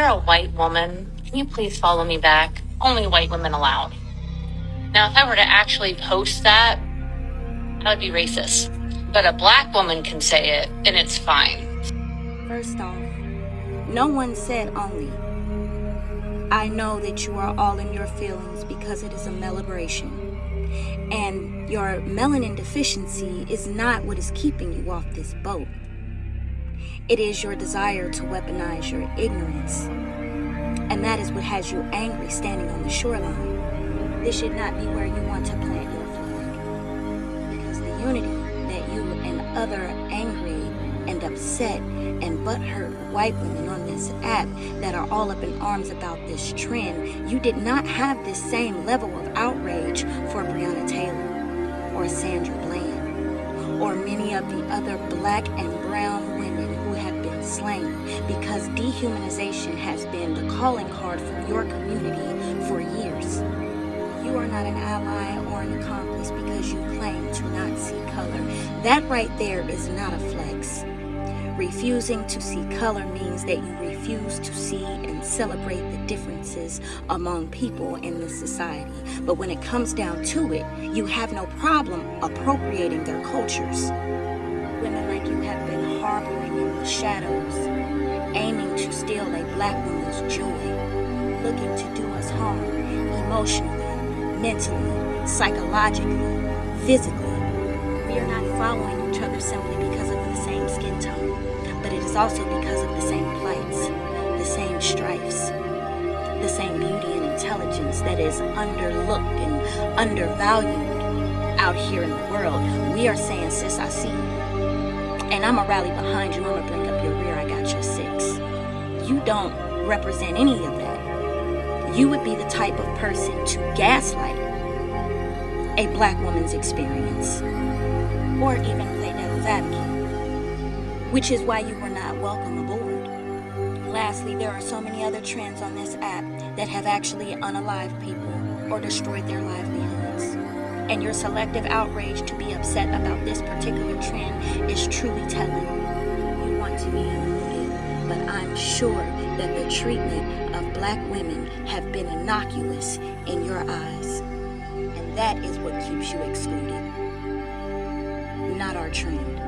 you're a white woman, can you please follow me back? Only white women allowed. Now, if I were to actually post that, that would be racist. But a black woman can say it, and it's fine. First off, no one said only. I know that you are all in your feelings because it is a celebration. And your melanin deficiency is not what is keeping you off this boat. It is your desire to weaponize your ignorance. And that is what has you angry standing on the shoreline. This should not be where you want to plant your flag. Because the unity that you and other angry and upset and butthurt white women on this app that are all up in arms about this trend, you did not have this same level of outrage for Breonna Taylor or Sandra Bland or many of the other black and brown slain because dehumanization has been the calling card for your community for years. You are not an ally or an accomplice because you claim to not see color. That right there is not a flex. Refusing to see color means that you refuse to see and celebrate the differences among people in this society. But when it comes down to it, you have no problem appropriating their cultures. Women like you have been black woman's joy, looking to do us harm emotionally, mentally, psychologically, physically. We are not following each other simply because of the same skin tone but it is also because of the same plights, the same strifes, the same beauty and intelligence that is underlooked and undervalued out here in the world. We are saying, sis, I see you. And I'm going to rally behind you. I'm going to bring You don't represent any of that. You would be the type of person to gaslight a black woman's experience or even play devil's advocate which is why you were not welcome aboard. Lastly, there are so many other trends on this app that have actually unalived people or destroyed their livelihoods. And your selective outrage to be upset about this particular trend is truly telling. You want to be sure that the treatment of black women have been innocuous in your eyes. And that is what keeps you excluded, not our trend.